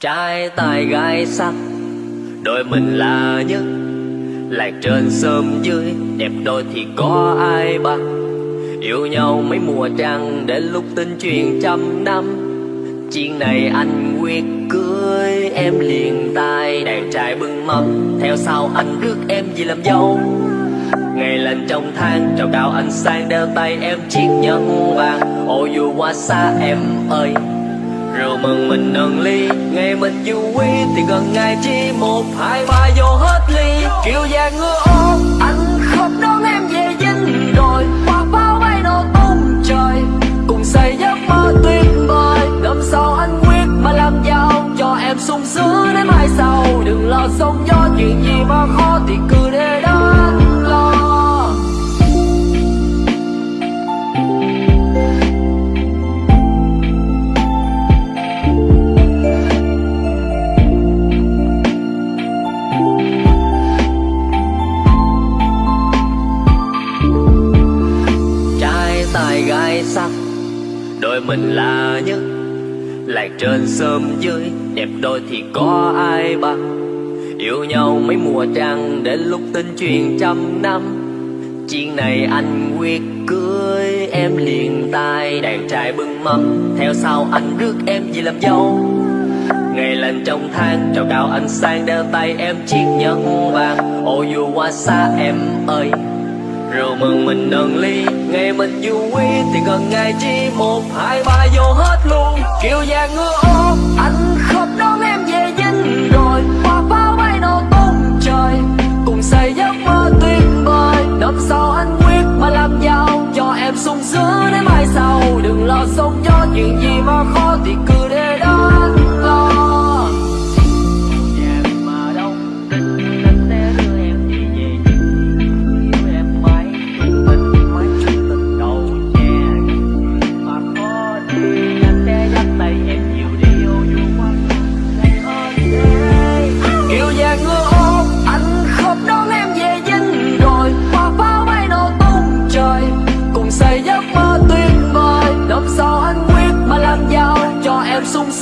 trai tài gái sắc đôi mình là nhất. Lạc trên sớm dưới, đẹp đôi thì có ai bằng? Yêu nhau mấy mùa trăng, đến lúc tin chuyện trăm năm. Chuyện này anh quyết cưới, em liền tay đàn trai bưng mâm. Theo sau anh rước em về làm dâu. Ngày lên trong tháng trào cao anh sang đeo tay em chiếc nhẫn vàng. Ô dù qua xa em ơi rượu mừng mình nâng ly. Ngày mình vui thì gần ngày chỉ một. Hai ba vô hết ly. Kiều dạng ngựa đôi mình là nhất. Lạc trên sớm dưới, đẹp đôi thì có ai bằng? Yêu nhau mấy mùa trăng, đến lúc tin chuyện trăm năm. Chuyện này anh quyết cưới, em liền tay đàn trai bưng mâm. Theo sau anh rước em về làm dâu. Ngày lên trong tháng trào cao anh sang đeo tay em chiếc nhẫn vàng. Ô dù qua xa em ơi rượu mừng mình nâng ly, ngày mình vui thì gần ngày chi một, hai, ba vô hết luôn. Kiều vàng ngựa ô anh khóc đón em về dinh rồi hoa pháo bay nổ tung trời, cùng xây giấc mơ tuyệt vời. Năm sau anh quyết mà làm giàu, cho em sung sướng đến mai sau. Đừng lo sống cho chuyện gì Sung